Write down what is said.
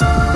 Podcast.